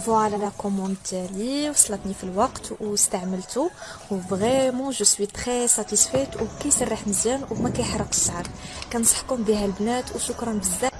voilà la commande تاعي وصلتني في الوقت واستعملته و vraiment je suis très satisfaite وكيسرح مزيان وما كيحرقش الشعر كنصحكم بها البنات وشكرا بزاف